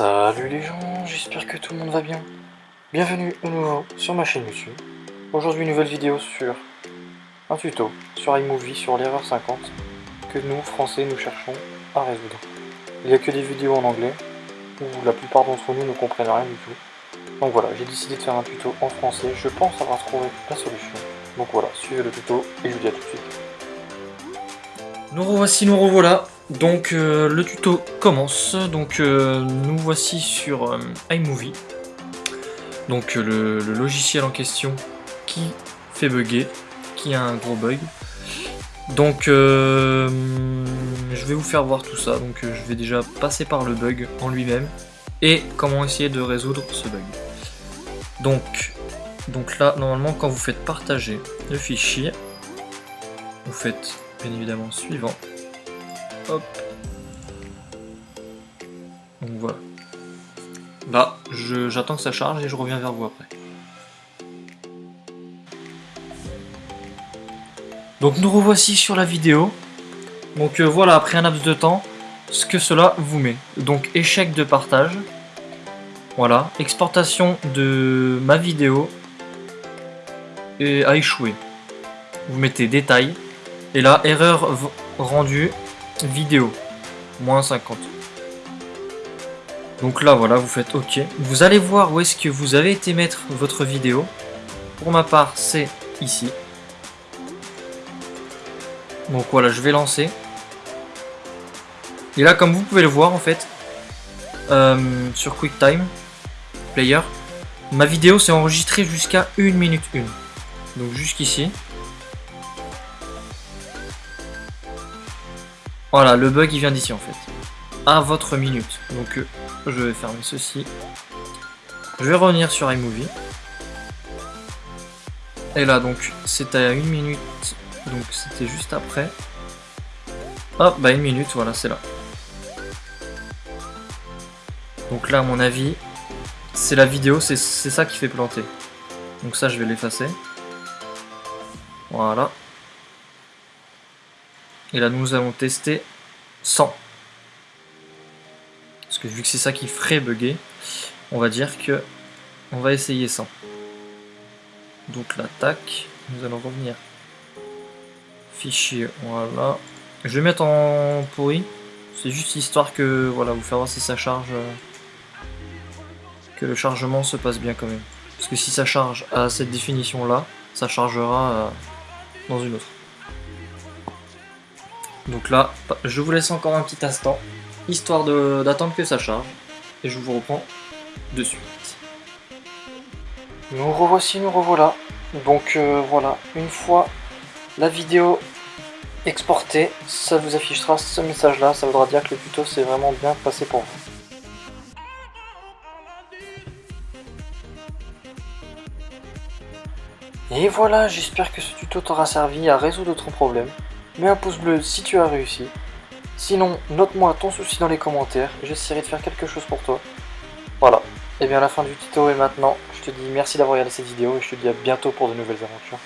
Salut les gens, j'espère que tout le monde va bien. Bienvenue au nouveau sur ma chaîne YouTube. Aujourd'hui, une nouvelle vidéo sur un tuto sur iMovie sur l'erreur 50 que nous, français, nous cherchons à résoudre. Il n'y a que des vidéos en anglais où la plupart d'entre nous ne comprennent rien du tout. Donc voilà, j'ai décidé de faire un tuto en français. Je pense avoir trouvé la solution. Donc voilà, suivez le tuto et je vous dis à tout de suite. Nous revoici, nous revoilà. Donc euh, le tuto commence. Donc euh, nous voici sur euh, iMovie. Donc le, logiciel en question qui fait bugger, qui a un gros bug. Donc je vais vous faire voir tout ça. Donc je vais déjà passer par le bug en lui-même et comment essayer de résoudre ce bug. Donc, donc là, normalement, quand vous faites partager le fichier, vous faites bien évidemment suivant. Hop. Donc voilà. Là, j'attends que ça charge et je reviens vers vous après. Donc nous revoici sur la vidéo. Donc euh, voilà, après un laps de temps, ce que cela vous met. Donc échec de partage. Voilà, exportation de ma vidéo et a échoué. Vous mettez détail, et là, erreur rendue, vidéo, moins 50. Donc là, voilà, vous faites OK. Vous allez voir où est-ce que vous avez été mettre votre vidéo. Pour ma part, c'est ici. Donc voilà, je vais lancer. Et là, comme vous pouvez le voir, en fait, euh, sur QuickTime Player, ma vidéo s'est enregistrée jusqu'à 1 minute 1. Donc jusqu'ici. Voilà, le bug il vient d'ici en fait. À votre minute. Donc euh, je vais fermer ceci. Je vais revenir sur iMovie. Et là donc c'est à une minute. Donc c'était juste après. Hop, bah une minute, voilà, c'est là. Donc là à mon avis, c'est la vidéo, c'est ça qui fait planter. Donc ça je vais l'effacer. Voilà. Et là, nous allons tester 100. Parce que vu que c'est ça qui ferait bugger, on va dire que on va essayer 100. Donc l'attaque, nous allons revenir. Fichier, voilà. Je vais mettre en pourri. C'est juste histoire que, voilà, vous faire voir si ça charge. Euh, que le chargement se passe bien quand même. Parce que si ça charge à cette définition là, ça chargera euh, dans une autre. Donc là, je vous laisse encore un petit instant, histoire d'attendre que ça charge, et je vous reprends de suite. Nous revoici, nous revoilà. Donc euh, voilà, une fois la vidéo exportée, ça vous affichera ce message là, ça voudra dire que le tuto s'est vraiment bien passé pour vous. Et voilà, j'espère que ce tuto t'aura servi à résoudre ton problème mets un pouce bleu si tu as réussi. Sinon, note-moi ton souci dans les commentaires, j'essaierai de faire quelque chose pour toi. Voilà, et bien la fin du tuto est maintenant. Je te dis merci d'avoir regardé cette vidéo et je te dis à bientôt pour de nouvelles aventures.